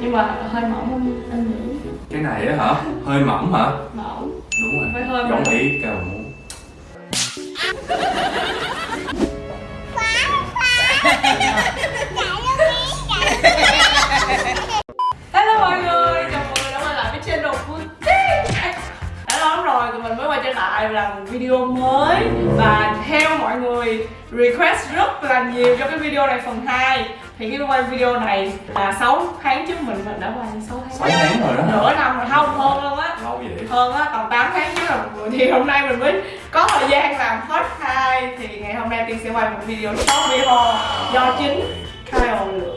nhưng mà hơi mỏng không anh nghĩ cái này á hả? Hơi mỏng hả? Mỏng. Đúng rồi. Phải hơi giống mỏng. ý cao muốn. Hello mọi người, rồi tụi mình mới quay trở lại làm video mới. Và theo mọi người request rất là nhiều cho cái video này phần 2 Thì cái quay video này là 6 tháng trước mình mình đã quay 6 tháng. 6 tháng rồi đó Nửa năm rồi không hơn luôn á. Lâu vậy? Hơn á tầm 8 tháng trước rồi thì hôm nay mình mới có thời gian làm hết hai. Thì ngày hôm nay tiên sẽ quay một video short video do chính Kyle lựa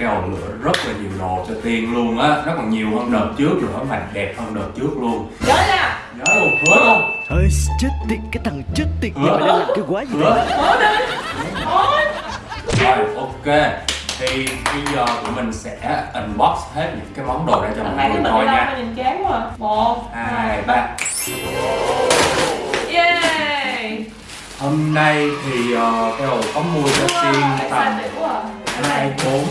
nay cao lựa rất là nhiều đồ cho tiên luôn á. Nó còn nhiều hơn đợt trước nữa mà đẹp hơn đợt trước luôn. Nhớ nha. Nhớ luôn hứa luôn. Ơi chết tiệt cái thằng chết tiệt Hứa. Nhưng mà đang làm cái quái gì hứa. mở đi. Thôi. Rồi ok. Thì bây giờ tụi mình sẽ unbox hết những cái món đồ ra cho mọi này cái người coi nha. nhìn chán quá à. một hai ba. yeah hôm nay thì uh, cái đồ có mua cho tiên tầm excited quá à. Cái hai này bốn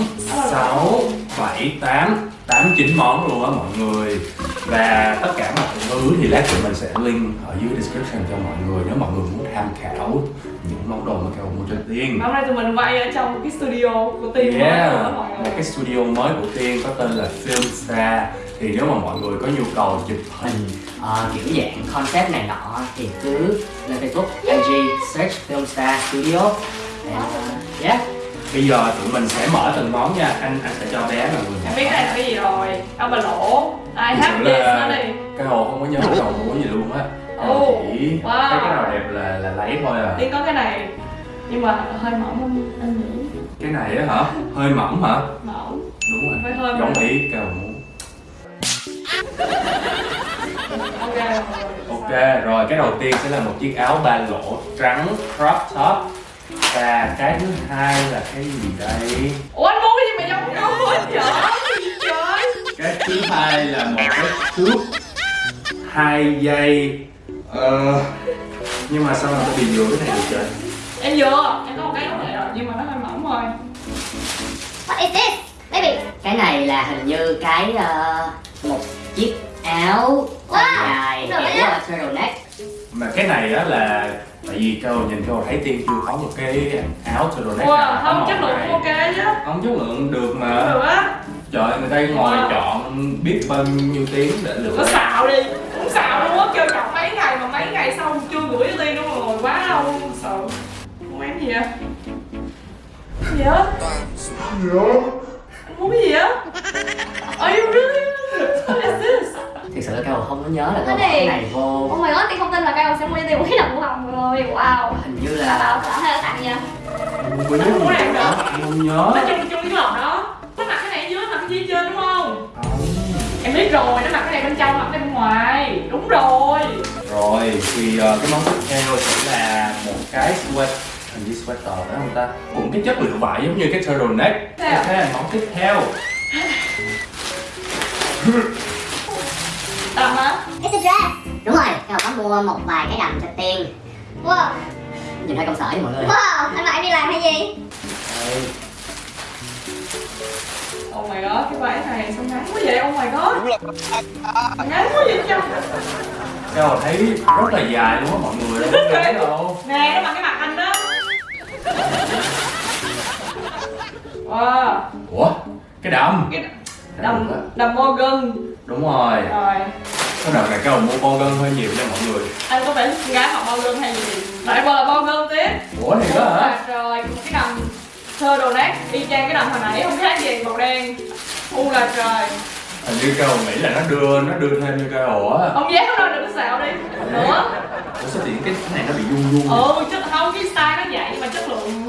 sáu bảy tám tám chín món luôn á mọi người. Và tất cả mọi thứ thì lát tụi mình sẽ link ở dưới description cho mọi người nếu mọi người muốn tham khảo những món đồ mà kêu mua cho tiên. Hôm nay tụi mình quay ở trong cái studio của tiên mới Yeah, đó mọi một cái studio mới của Tiên có tên là Filmstar Thì nếu mà mọi người có nhu cầu chụp hình ờ, kiểu dạng concept này nọ thì cứ lên Facebook IG search Filmstar Studio. And uh, yeah Bây giờ tụi mình sẽ mở từng món nha. Anh anh sẽ cho bé là người em biết cái này là cái gì rồi. Ông bà lỗ. Ai hát đi Cái hồ không có nhớ cái đầu mua gì luôn á. Ồ, Chỉ wow. thấy cái nào đẹp là là lấy thôi à. Tiên có cái này. Nhưng mà hơi mỏng không anh nghĩ Cái này á hả? Hơi mỏng hả? mỏng. Đúng rồi. Phải hơi Giống ý cao muốn ok Ok, rồi cái đầu tiên sẽ là một chiếc áo ba lỗ trắng crop top Và cái thứ hai là cái gì đây? ủa anh muốn cái gì mà giống nhau hết trời cái gì trời cái thứ hai là một cái cước hai giây ờ nhưng mà sao mà tôi bị vừa cái này được trời em vừa em có một cái giống vậy rồi nhưng mà nó hơi mỏng thôi What is this? Baby. cái này là hình như cái ờ, một chiếc áo Wow, dài á. uh, turtleneck mà cái này á là tại vì cơ nhìn cơ thấy tiên chưa có một cái áo turtleneck wow nào không có chất lượng này. ok chứ không chất lượng được được mà á. Trời người ta ngồi Wow. chọn biết bao nhiêu tiếng để lựa. Có xạo đi. Cũng xạo luôn á kêu chọc mấy ngày mà mấy ngày sau chưa gửi cho tiên đúng rồi quá lâu luôn sợ muốn em gì vậy? Gì á anh muốn cái gì á are you really không có nhớ là Cái này- này vô Oh my god, Tiên không tin là Kyle sẽ mua một cái đồng hồng rồi. Wow. hình như Là bảo là tặng hay là tặng nha? quên Anh muốn làm nữa Em không nhớ nó chung chung cái lọt đó nó mặc cái này ở dưới mặc cái gì trên đúng không Không. em biết rồi nó mặc cái này bên trong mặc cái bên ngoài đúng rồi Rồi thì ờ, cái món tiếp theo sẽ là một cái sweat hình như sweater phải không ta? Cũng cái chất liệu vải giống như cái turtleneck. Thế à? Thế là món tiếp theo. đầm á It's a dress. Đúng rồi, Kyle có mua một vài cái đầm cho tiên Wow. nhìn hơi công sở với mọi người Wow, anh em đi làm hay gì? Đây. oh my god cái váy này sao ngắn quá vậy oh my god ngắn quá vậy chăng Cái hồi thấy rất là dài luôn á mọi người đâu thấy nè nó mặc cái mặt anh đó wow Ủa? Cái đầm. cái Cái đầm đầm đầm Morgan Đúng rồi. rồi. Cái đầm này cái hồi mua con gân hơi nhiều nha mọi người. anh có phải gái học Morgan hay gì? Lại bờ là Morgan tiếp. Ủa này đó hả? Một cái đầm thơ đồ nát y chang cái đầm hồi nãy không khác gì màu đen. U là trời. Hình như cái hồi nghĩ là nó đưa nó đưa thêm như cái hồ á. ông dám nó đừng có xạo đi. Nữa Ủa sao thì cái này nó bị rung rung? ừ chất không cái style nó vậy nhưng mà chất lượng.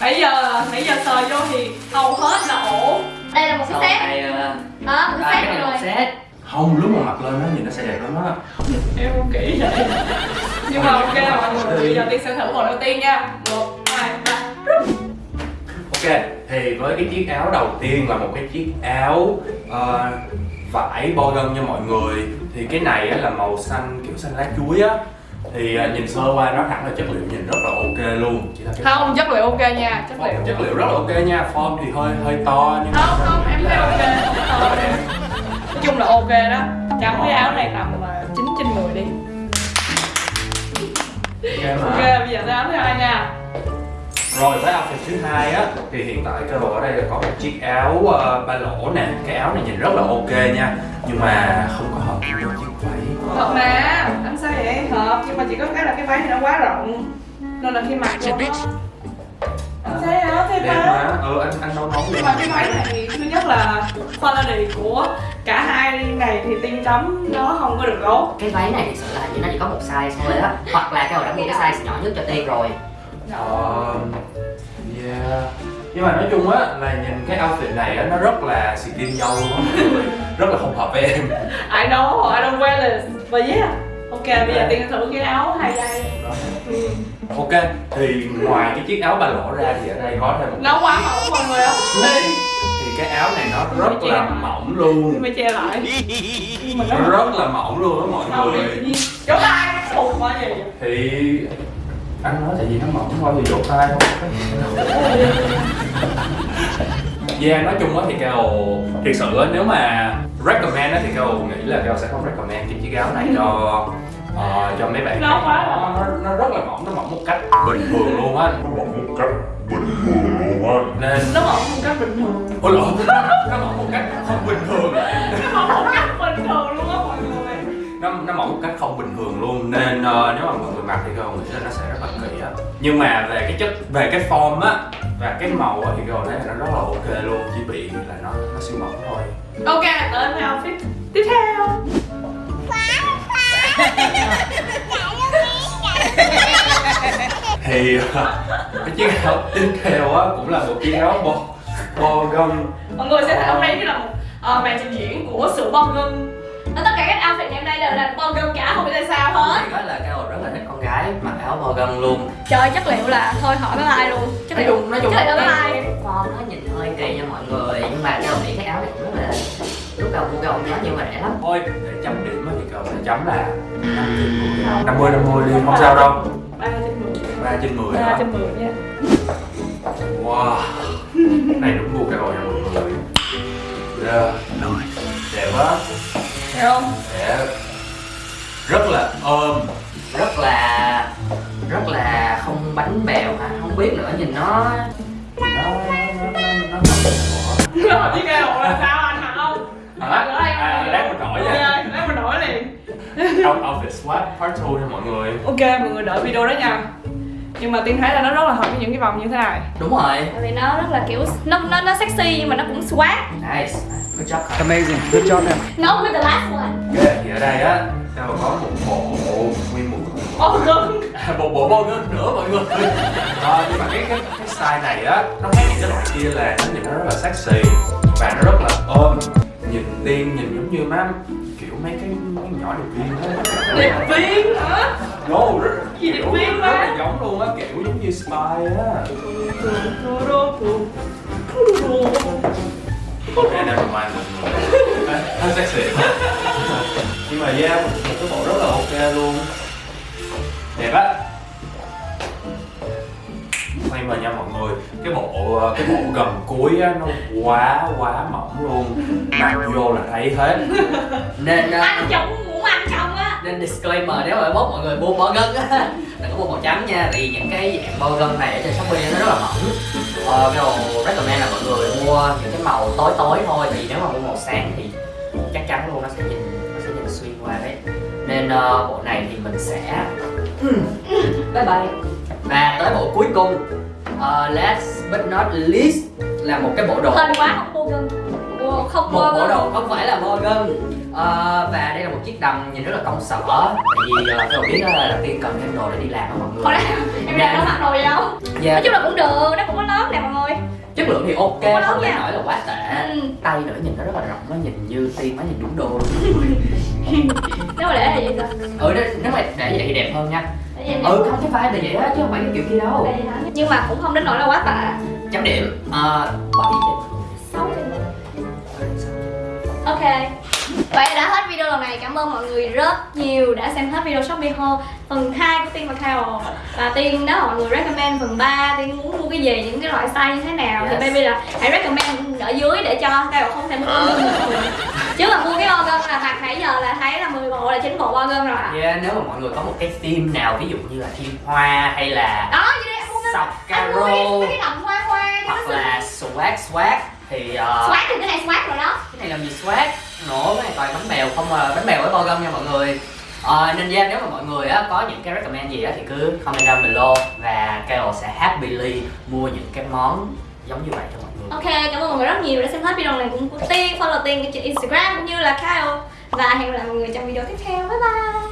Nãy giờ nãy giờ sờ vô thì hầu hết là Đây là một cái set. này ờ, Đó, một cái set rồi. một set. Không, lúc mà mặc lên nó nhìn nó sẽ đẹp lắm á. em không kỹ vậy. Nhưng mà ok mọi người bây giờ tiên sẽ thử một đầu tiên nha. Một hai ba. Ok, thì với cái chiếc áo đầu tiên là một cái chiếc áo ờ, vải bo gân nha mọi người. Thì cái này á là màu xanh kiểu xanh lá chuối á thì à, nhìn sơ qua nói thẳng là chất liệu nhìn rất là ok luôn. Chỉ là cái không chất liệu ok nha chất liệu. chất liệu rất là ok nha. Form thì hơi hơi to nhưng mà không không em thấy ok nói chung là ok đó. Chấm cái áo này tầm là chín trên 10 đi. Ok mà. Ok bây giờ tới áo thứ hai nha Rồi với outfit thứ hai á thì hiện tại Carol ở đây là có một chiếc áo uh, ba lỗ nè. Cái áo này nhìn rất là ok nha Nhưng mà không có hợp với chiếc váy. Thật mà anh sao vậy? Hợp nhưng mà chỉ có cái là cái váy này nó quá rộng nên là khi mặc vô anh thấy áo thêm Đẹp mà. Ừ anh anh đâu nói nhưng mà cái váy này thì thứ nhất là quality của cả hai này thì tiên chấm nó không có được tốt. Cái váy này thực sự là như nó chỉ có một size thôi á hoặc là cái hồi đã mua cái size nhỏ nhất cho tiên rồi Ờ, yeah. Nhưng mà nói chung á là nhìn cái outfit này á nó rất là tin dâu luôn. Rất là không hợp với em I know, I don't wear this But yeah Ok, bây giờ tiên thử cái áo hai dây Đó. ừ. Ok, thì ngoài cái chiếc áo ba lỗ ra thì ở đây có thêm một Nó quá mỏng mọi người không? Thì cái áo này nó rất là mỏng luôn Mình che lại mà rất là mỏng luôn á mọi Không người Chỗ nó khùng quá gì thì anh nói tại vì nó mỏng thôi thì vỗ tay. Không Yeah, nói chung á thì Carol thiệt sự á nếu mà recommend á thì Carol nghĩ là Carol sẽ không recommend cái chiếc áo này cho ờ, cho mấy bạn Nó quá. nó, nó, nó rất là mỏng, nó mỏng một cách bình thường luôn á. Nó mỏng một cách bình thường luôn á. Nên Nó mỏng một cách bình thường. Ôi lộn, không bình thường luôn nên ờ, nếu mà mọi người mặc thì Carol nghĩ là nó sẽ rất là kỹ á. Nhưng mà về cái chất về cái form á và cái màu á thì Carol thấy là nó rất là ok luôn chỉ bị là nó nó siêu mỏng thôi. Ok, tới với outfit tiếp theo. Thì ờ, cái chiếc áo tiếp theo á cũng là một chiếc áo bo bo gông Mọi người sẽ thấy hôm nay như là một uh, màn trình diễn của sự bong gân. Tất cả các gái mặc áo bò gân luôn. Trời chất liệu là thôi hỏi bye bye luôn. Chất nói liệu chung nói chung chất liệu bye bye form nó nhìn hơi kỳ nha mọi người. Nhưng mà cái nghĩ cái áo này cũng rất là lúc đầu mua ông giá nhưng mà rẻ lắm. Thôi để chấm điểm á thì Carol sẽ chấm là 5 trên 10 50 50 đi không sao đâu. 3 trên 10 3 trên 10 3 hả? trên 10 nha. Wow. Cái này đúng gu Carol nha mọi người. Yeah. Đẹp quá. Thấy không? Đẹp. Rất là ôm rất là rất là không bánh bèo hả? Không biết nữa nhìn nó nó nó nó nó với cái là sao anh hả không? Hả? À, lát mình đổi nha. Lát mình đổi liền. Out outfit swap part 2 nha mọi người. Ok, mọi người đợi video đó nha. Nhưng mà Tiên thấy là nó rất là hợp với những cái vòng như thế này. Đúng rồi. Tại vì nó rất là kiểu Nó nó, nó sexy nhưng mà nó cũng swag nice. Good job. Amazing, good job em. No with the last one. Ok, thì ở đây á Tao có một bộ nguyên một Bong gân à, một bộ bông nữa nữa mọi người. À, nhưng mà cái cái cái style này á nó khác những cái loại kia là nó nhìn nó rất là sexy và nó rất là ôm nhìn tiên nhìn giống như má kiểu mấy cái, cái nhỏ điệp viên á Điệp viên hả? no rất Gì điệp viên rất là giống luôn á kiểu giống như spy á. Ok never mind mọi người hơi sexy. Nhưng mà yeah một cái bộ rất là ok luôn đẹp á. Quay vào nha mọi người cái bộ cái bộ gần cuối á nó quá quá mỏng luôn. Mặc vô là thấy hết. Nên uh, Anh chồng muốn ăn chồng á. nên disclaimer nếu mà bốt mọi người mua bò gân á. Đừng có mua màu trắng nha vì những cái dạng bò gân này ở trên shopee nó rất là mỏng. Ờ, cái đồ recommend là mọi người mua những cái màu tối tối thôi vì nếu mà mua màu sáng thì chắc chắn luôn nó sẽ nhìn nó sẽ nhìn xuyên qua đấy. Nên ờ, bộ này thì mình sẽ bye bye. Và tới bộ cuối cùng Ờ, last but not least là một cái bộ đồ. Hên quá không mua gân. Mua không một bộ đồ không phải là bo gân. Ờ, và đây là một chiếc đầm nhìn rất là công sở. Tại vì uh, tôi biết là đầu tiên cần thêm đồ để đi làm đó mọi người. Hồi em đang có mặc đồ gì đâu. Dạ, Nói chung là cũng được, nó chất lượng thì ok Không đến nỗi là quá tệ. Ừ. tay nữa nhìn nó rất là rộng nó nhìn như tiên nó nhìn đúng đô. Luôn Nếu mà để là vậy sao? ừ nếu- mà để vậy thì đẹp hơn nha. Ừ không cái vai là vậy đó chứ không phải cái kiểu kia đâu? Nhưng mà cũng không đến nỗi là quá tệ. Chấm điểm uh, 7 trên 6 trên 10 Ok Vậy đã hết video lần này. Cảm ơn mọi người rất nhiều đã xem hết video Shopee haul phần 2 của Tiên và Kyle và Tiên đó mọi người recommend phần 3 Tiên muốn mua cái gì những cái loại size như thế nào thì Yes. baby là hãy recommend ở dưới để cho Kyle không thể mua uh. chứ mà mua cái organ là mặt nãy giờ là thấy là 10 bộ là 9 bộ organ rồi ạ Yeah, nếu mà mọi người có một cái theme nào ví dụ như là theme hoa hay là đó sọc caro hoặc là swag swag thì uh, swag thì cái này swag rồi đó. cái này làm gì swag nổ cái này toàn bánh bèo không à bánh bèo với bao gum nha mọi người. À, nên ra nếu mà mọi người á, có những cái recommend gì á thì cứ comment down below và Kyle sẽ happily mua những cái món giống như vậy cho mọi người. Ok, cảm ơn mọi người rất nhiều đã xem hết video này cũng của Tiên. Follow Tiên trên Instagram cũng như là Kyle. Và hẹn gặp lại mọi người trong video tiếp theo. Bye bye!